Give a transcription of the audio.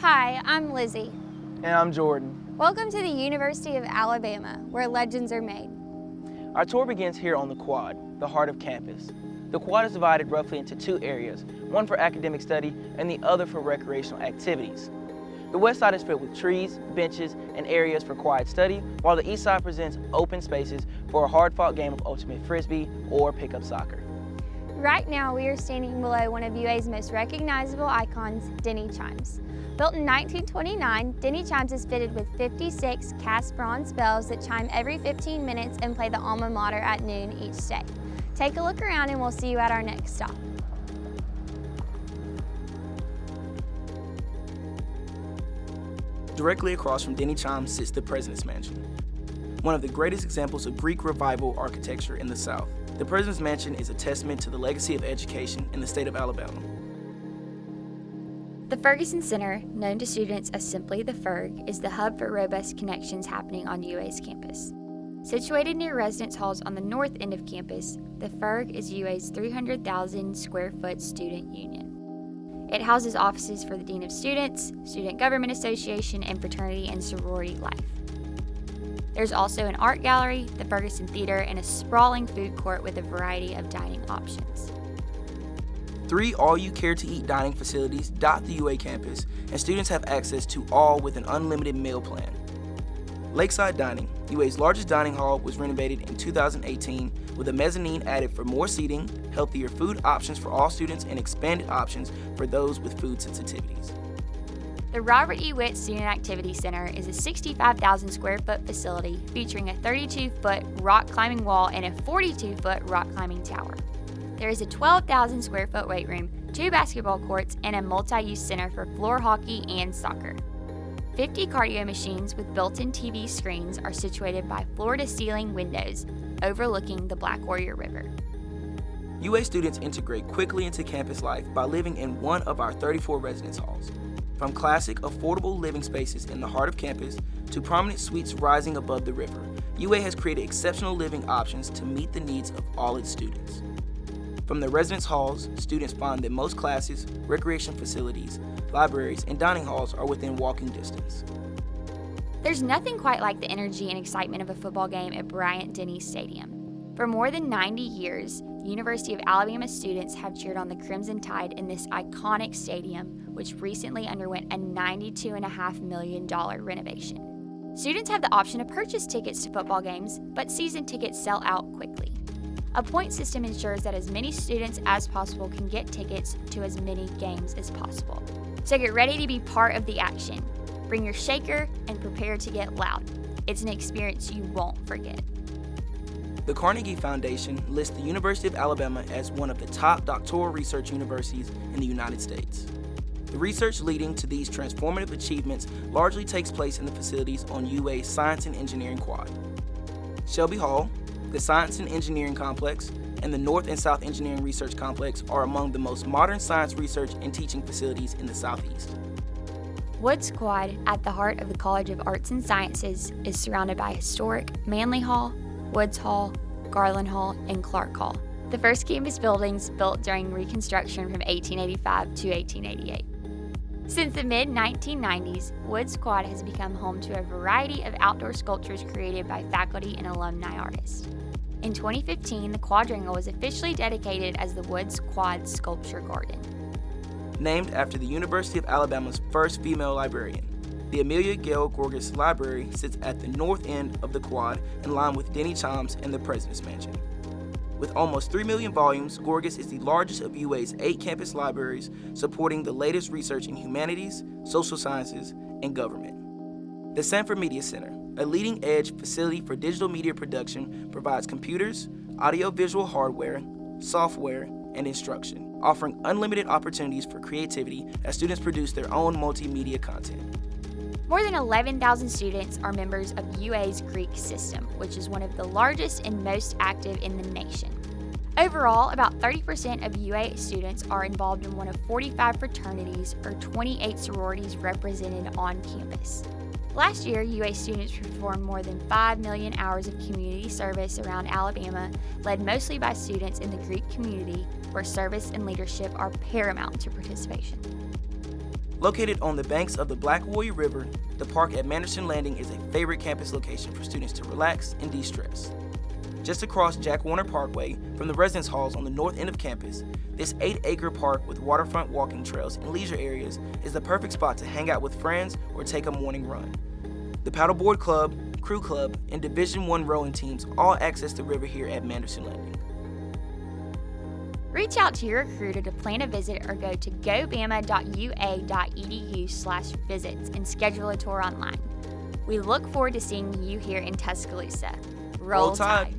Hi, I'm Lizzie. And I'm Jordan. Welcome to the University of Alabama, where legends are made. Our tour begins here on the quad, the heart of campus. The quad is divided roughly into two areas, one for academic study and the other for recreational activities. The west side is filled with trees, benches, and areas for quiet study, while the east side presents open spaces for a hard-fought game of ultimate frisbee or pickup soccer. Right now, we are standing below one of UA's most recognizable icons, Denny Chimes. Built in 1929, Denny Chimes is fitted with 56 cast bronze bells that chime every 15 minutes and play the alma mater at noon each day. Take a look around and we'll see you at our next stop. Directly across from Denny Chimes sits the President's Mansion, one of the greatest examples of Greek Revival architecture in the South. The President's Mansion is a testament to the legacy of education in the state of Alabama. The Ferguson Center, known to students as simply the Ferg, is the hub for robust connections happening on UA's campus. Situated near residence halls on the north end of campus, the Ferg is UA's 300,000 square foot student union. It houses offices for the Dean of Students, Student Government Association, and fraternity and sorority life. There's also an art gallery, the Ferguson Theater, and a sprawling food court with a variety of dining options. Three all-you-care-to-eat dining facilities dot the UA campus, and students have access to all with an unlimited meal plan. Lakeside Dining, UA's largest dining hall, was renovated in 2018 with a mezzanine added for more seating, healthier food options for all students, and expanded options for those with food sensitivities. The Robert E. Witt Student Activity Center is a 65,000 square foot facility featuring a 32 foot rock climbing wall and a 42 foot rock climbing tower. There is a 12,000 square foot weight room, two basketball courts, and a multi use center for floor hockey and soccer. 50 cardio machines with built-in TV screens are situated by floor-to-ceiling windows overlooking the Black Warrior River. UA students integrate quickly into campus life by living in one of our 34 residence halls. From classic, affordable living spaces in the heart of campus to prominent suites rising above the river, UA has created exceptional living options to meet the needs of all its students. From the residence halls, students find that most classes, recreation facilities, libraries, and dining halls are within walking distance. There's nothing quite like the energy and excitement of a football game at Bryant Denny Stadium. For more than 90 years, University of Alabama students have cheered on the Crimson Tide in this iconic stadium, which recently underwent a $92.5 million renovation. Students have the option to purchase tickets to football games, but season tickets sell out quickly. A point system ensures that as many students as possible can get tickets to as many games as possible. So get ready to be part of the action. Bring your shaker and prepare to get loud. It's an experience you won't forget. The Carnegie Foundation lists the University of Alabama as one of the top doctoral research universities in the United States. The research leading to these transformative achievements largely takes place in the facilities on UA's Science and Engineering Quad. Shelby Hall, the Science and Engineering Complex, and the North and South Engineering Research Complex are among the most modern science research and teaching facilities in the Southeast. Woods Quad, at the heart of the College of Arts and Sciences, is surrounded by historic Manly Hall, Woods Hall, Garland Hall, and Clark Hall. The first campus buildings built during Reconstruction from 1885 to 1888. Since the mid 1990s, Wood Quad has become home to a variety of outdoor sculptures created by faculty and alumni artists. In 2015, the quadrangle was officially dedicated as the Woods Quad Sculpture Garden. Named after the University of Alabama's first female librarian, the Amelia Gayle Gorgas Library sits at the north end of the quad in line with Denny Chimes and the President's Mansion. With almost 3 million volumes, Gorgas is the largest of UA's eight campus libraries supporting the latest research in humanities, social sciences, and government. The Sanford Media Center, a leading edge facility for digital media production, provides computers, audiovisual hardware, software, and instruction, offering unlimited opportunities for creativity as students produce their own multimedia content. More than 11,000 students are members of UA's Greek system, which is one of the largest and most active in the nation. Overall, about 30% of UA students are involved in one of 45 fraternities or 28 sororities represented on campus. Last year, UA students performed more than 5 million hours of community service around Alabama, led mostly by students in the Greek community, where service and leadership are paramount to participation. Located on the banks of the Black Warrior River, the park at Manderson Landing is a favorite campus location for students to relax and de-stress. Just across Jack Warner Parkway from the residence halls on the north end of campus, this 8-acre park with waterfront walking trails and leisure areas is the perfect spot to hang out with friends or take a morning run. The paddleboard club, crew club, and Division 1 rowing teams all access the river here at Manderson Landing. Reach out to your recruiter to plan a visit or go to gobama.ua.edu slash visits and schedule a tour online. We look forward to seeing you here in Tuscaloosa. Roll, Roll Tide. Tide.